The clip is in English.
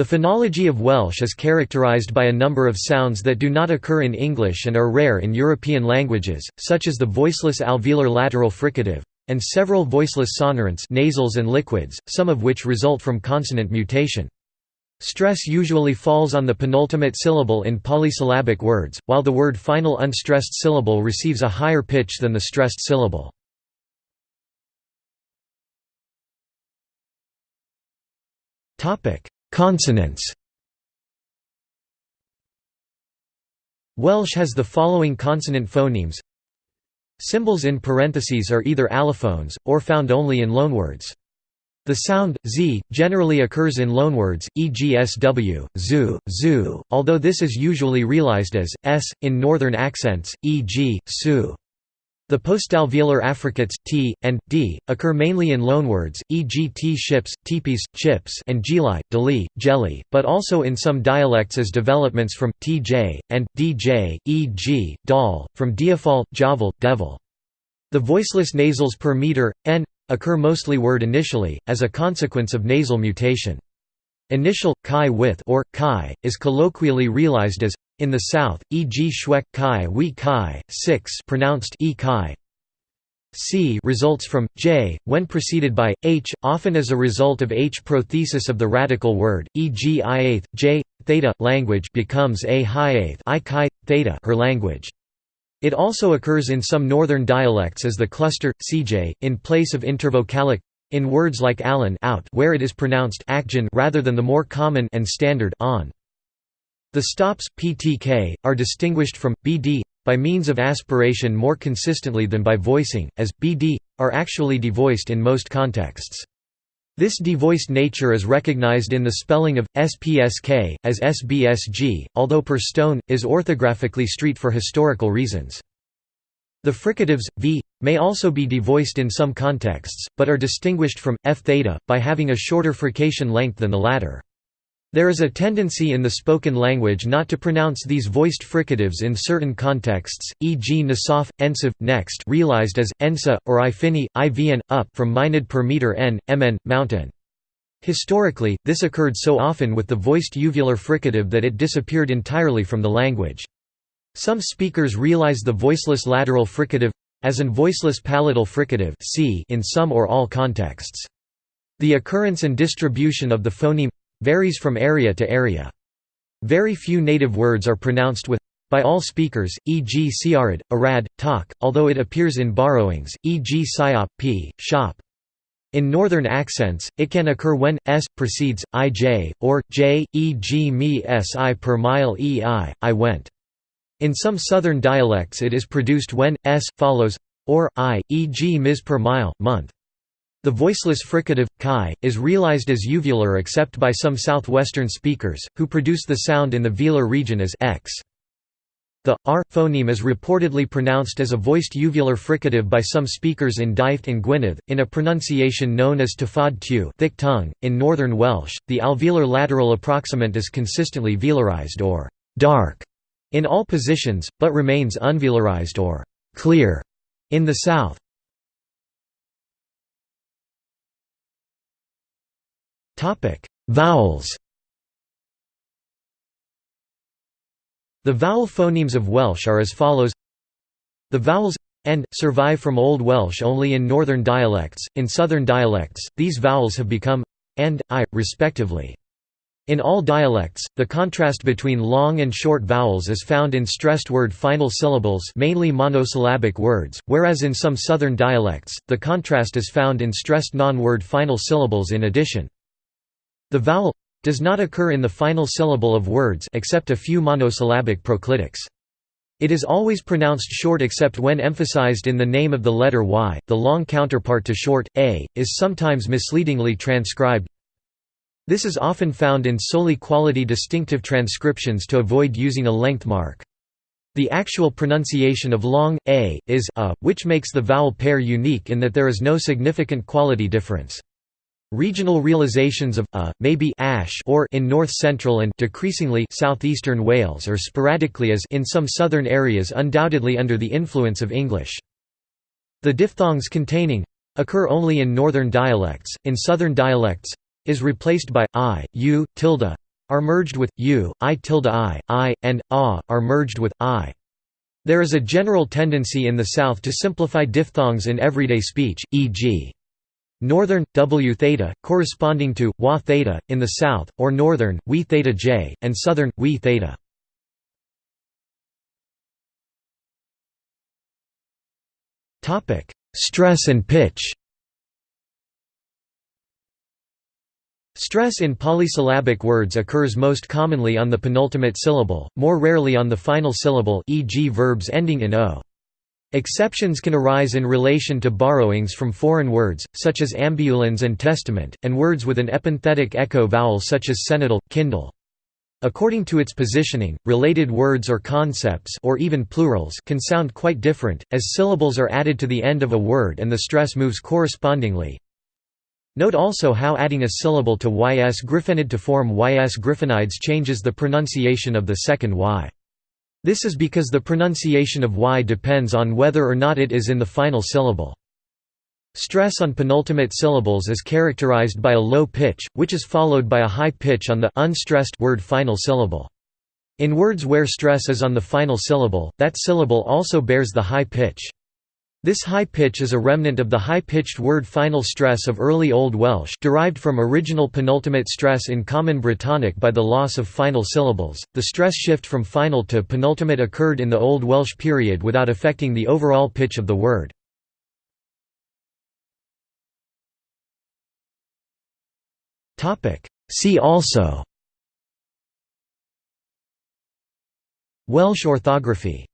The phonology of Welsh is characterised by a number of sounds that do not occur in English and are rare in European languages, such as the voiceless alveolar lateral fricative, and several voiceless sonorants nasals and liquids, some of which result from consonant mutation. Stress usually falls on the penultimate syllable in polysyllabic words, while the word final unstressed syllable receives a higher pitch than the stressed syllable. Consonants Welsh has the following consonant phonemes Symbols in parentheses are either allophones, or found only in loanwords. The sound, z, generally occurs in loanwords, e.g. sw, zu, zu, although this is usually realized as, s, in northern accents, e.g., su. The postalveolar affricates t and d occur mainly in loanwords, e.g. t ships, teepees, chips, and geli, deli, jelly, but also in some dialects as developments from tj and dj, e.g. dal, from diafal, javal, devil. The voiceless nasals per meter n occur mostly word initially as a consequence of nasal mutation. Initial chi with or chi is colloquially realized as in the south, e.g. Schweck chi we chi, 6 pronounced e chi. C results from j when preceded by h, often as a result of h prothesis of the radical word, e.g. i j theta language becomes a high i chi theta her language. It also occurs in some northern dialects as the cluster cj in place of intervocalic in words like Allen out where it is pronounced rather than the more common and standard on. The stops ptk, are distinguished from bd by means of aspiration more consistently than by voicing, as bd are actually devoiced in most contexts. This devoiced nature is recognized in the spelling of spsk as sbsg, although per stone is orthographically street for historical reasons. The fricatives v may also be devoiced in some contexts, but are distinguished from f theta by having a shorter frication length than the latter. There is a tendency in the spoken language not to pronounce these voiced fricatives in certain contexts, e.g. nasaf, ensiv, next realized as, ensa, or ifini, ivn, up from minid per meter n, mn, mountain. Historically, this occurred so often with the voiced uvular fricative that it disappeared entirely from the language. Some speakers realize the voiceless lateral fricative as an voiceless palatal fricative in some or all contexts. The occurrence and distribution of the phoneme varies from area to area. Very few native words are pronounced with by all speakers, e.g. siarid, arad, tak, although it appears in borrowings, e.g. siop, p, shop. In northern accents, it can occur when s precedes ij or j, e.g. me si per mile ei, I went. In some southern dialects, it is produced when s follows or i, e.g. ms per mile, month. The voiceless fricative, chi, is realized as uvular except by some southwestern speakers, who produce the sound in the velar region as x. The r phoneme is reportedly pronounced as a voiced uvular fricative by some speakers in Dyfed and Gwynedd, in a pronunciation known as tafod tew thick tongue. .In northern Welsh, the alveolar lateral approximant is consistently velarized or dark in all positions, but remains unvelarized or clear in the south. Vowels The vowel phonemes of Welsh are as follows The vowels and survive from Old Welsh only in northern dialects. In southern dialects, these vowels have become and i, respectively. In all dialects, the contrast between long and short vowels is found in stressed word final syllables mainly monosyllabic words, whereas in some southern dialects, the contrast is found in stressed non-word final syllables in addition. The vowel does not occur in the final syllable of words except a few monosyllabic proclitics. It is always pronounced short except when emphasized in the name of the letter y. The long counterpart to short, a, is sometimes misleadingly transcribed. This is often found in solely quality distinctive transcriptions to avoid using a length mark. The actual pronunciation of long, a, is a, which makes the vowel pair unique in that there is no significant quality difference. Regional realizations of uh, a may be ash or in north-central and decreasingly southeastern Wales or sporadically as in some southern areas undoubtedly under the influence of English. The diphthongs containing occur only in northern dialects, in southern dialects is replaced by i, u, tilde, are merged with u, i tilde i, i, and a are merged with i. There is a general tendency in the South to simplify diphthongs in everyday speech, e.g. Northern w theta corresponding to wa theta in the south or northern we theta j and southern we theta topic stress and pitch Stress in polysyllabic words occurs most commonly on the penultimate syllable, more rarely on the final syllable e.g. verbs ending in o. Exceptions can arise in relation to borrowings from foreign words, such as ambulans and testament, and words with an epenthetic echo vowel such as senatal, kindle. According to its positioning, related words or concepts or even plurals can sound quite different, as syllables are added to the end of a word and the stress moves correspondingly. Note also how adding a syllable to ys griffenid to form ys griffinides changes the pronunciation of the second y. This is because the pronunciation of y depends on whether or not it is in the final syllable. Stress on penultimate syllables is characterized by a low pitch, which is followed by a high pitch on the unstressed word final syllable. In words where stress is on the final syllable, that syllable also bears the high pitch. This high pitch is a remnant of the high-pitched word final stress of early Old Welsh derived from original penultimate stress in Common Brittonic by the loss of final syllables. The stress shift from final to penultimate occurred in the Old Welsh period without affecting the overall pitch of the word. See also Welsh orthography